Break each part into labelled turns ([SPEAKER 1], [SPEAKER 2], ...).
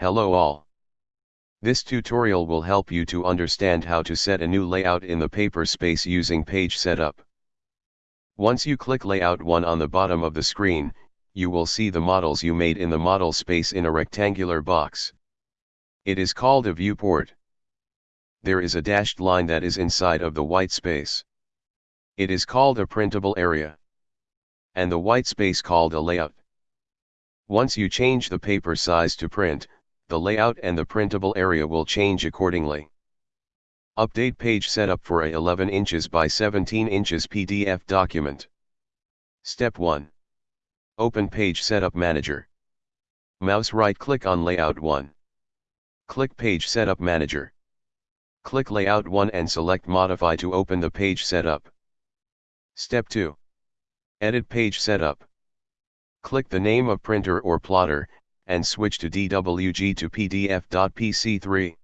[SPEAKER 1] Hello all. This tutorial will help you to understand how to set a new layout in the paper space using page setup. Once you click layout 1 on the bottom of the screen, you will see the models you made in the model space in a rectangular box. It is called a viewport. There is a dashed line that is inside of the white space. It is called a printable area. And the white space called a layout. Once you change the paper size to print, the layout and the printable area will change accordingly. Update page setup for a 11 inches by 17 inches PDF document. Step 1. Open Page Setup Manager. Mouse right click on Layout 1. Click Page Setup Manager. Click Layout 1 and select Modify to open the page setup. Step 2. Edit Page Setup. Click the name of printer or plotter, and switch to DWG to PDF.PC3.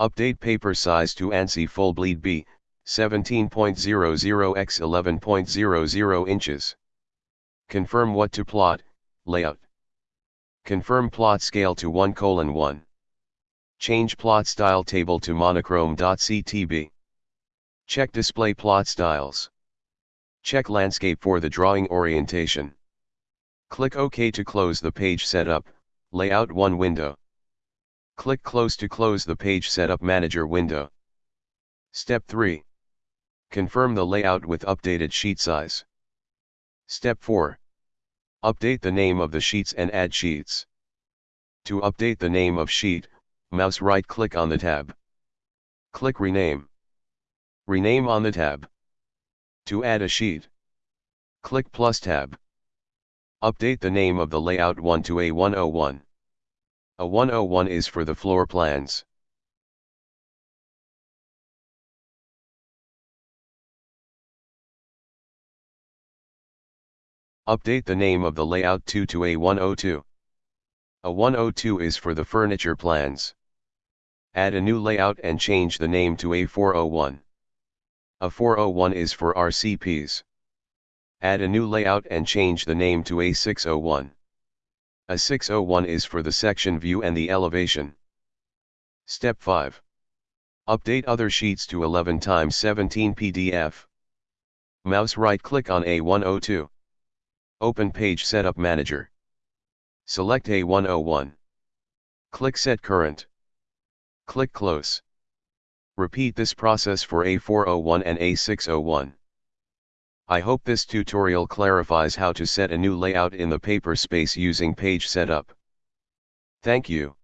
[SPEAKER 1] Update paper size to ANSI Full Bleed B, 17.00 x 11.00 inches. Confirm what to plot, layout. Confirm plot scale to 1 colon 1. Change plot style table to monochrome.ctb. Check display plot styles. Check landscape for the drawing orientation. Click OK to close the page setup, layout 1 window. Click close to close the page setup manager window. Step 3. Confirm the layout with updated sheet size. Step 4. Update the name of the sheets and add sheets. To update the name of sheet, mouse right click on the tab. Click rename. Rename on the tab. To add a sheet. Click plus tab. Update the name of the layout 1 to A101. A101 is for the floor plans. Update the name of the layout 2 to A102. A102 is for the furniture plans. Add a new layout and change the name to A401. A401 is for RCPs. Add a new layout and change the name to A601. A601 is for the section view and the elevation. Step 5. Update other sheets to 11 x 17 PDF. Mouse right click on A102. Open Page Setup Manager. Select A101. Click Set Current. Click Close. Repeat this process for A401 and A601. I hope this tutorial clarifies how to set a new layout in the paper space using page setup. Thank you.